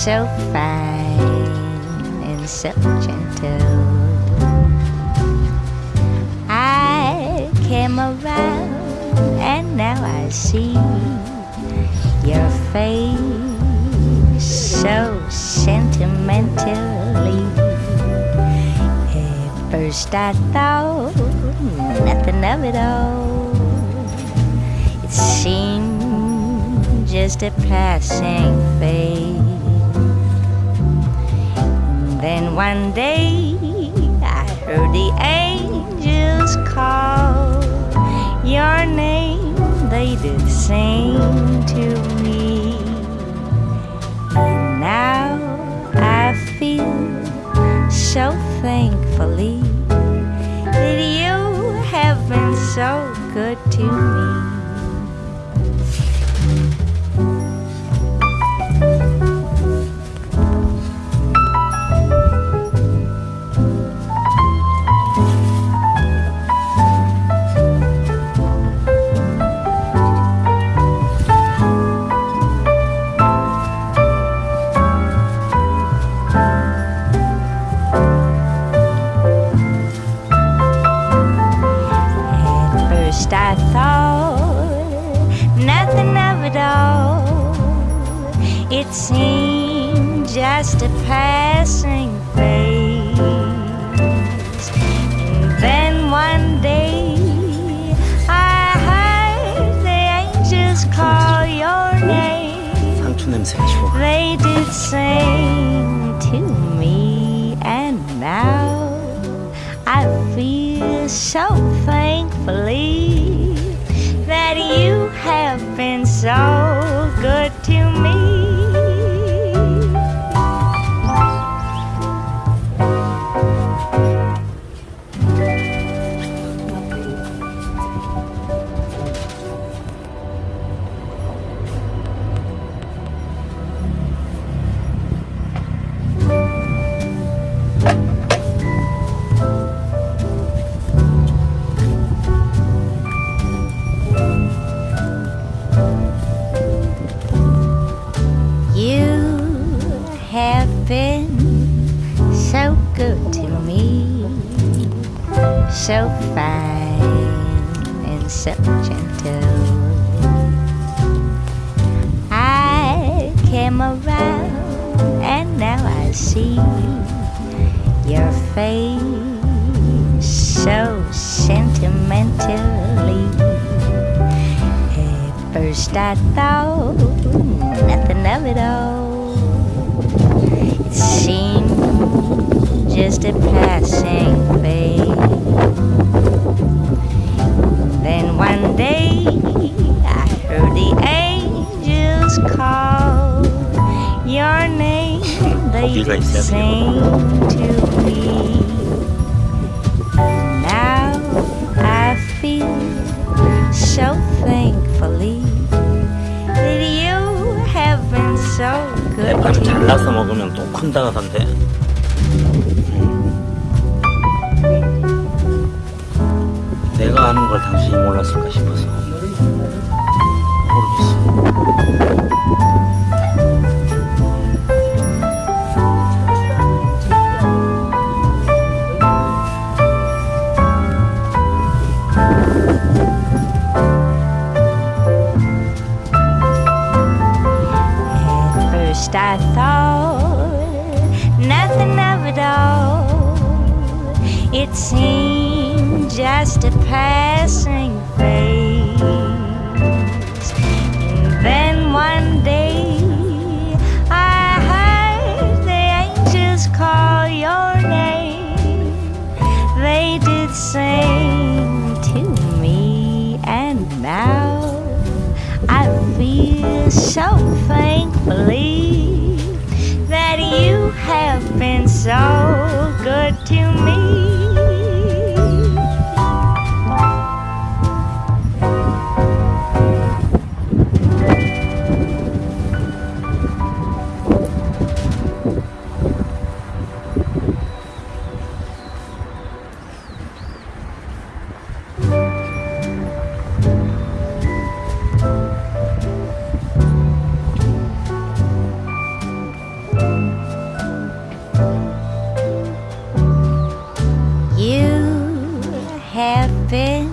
so fine and so gentle. I came around and now I see your face so sentimentally. At first I thought nothing of it all. It seemed just a passing phase. And one day I heard the angels call your name. They did sing to me. And now I feel so thankfully that you have been so good to me. I thought nothing of it all. It seemed just a passing phase. And then one day I heard the angels call your name. They did sing to me, and now I feel so thankfully. So good so fine and so gentle. I came around and now I see your face so sentimentally. At first I thought nothing of it all. It seemed just a passing 거기가 있어야 sing to me. Now I feel so thankfully that you have been so good 대파는 to me. 잘라서 먹으면 또 큰다던데. 내가 아는 걸 당신이 몰랐을까 싶어서 모르겠어. First I thought nothing of it all. It seemed just a passing phase. And then one day I heard the angels call your name. They did sing to me, and now I feel so thankfully so good to me.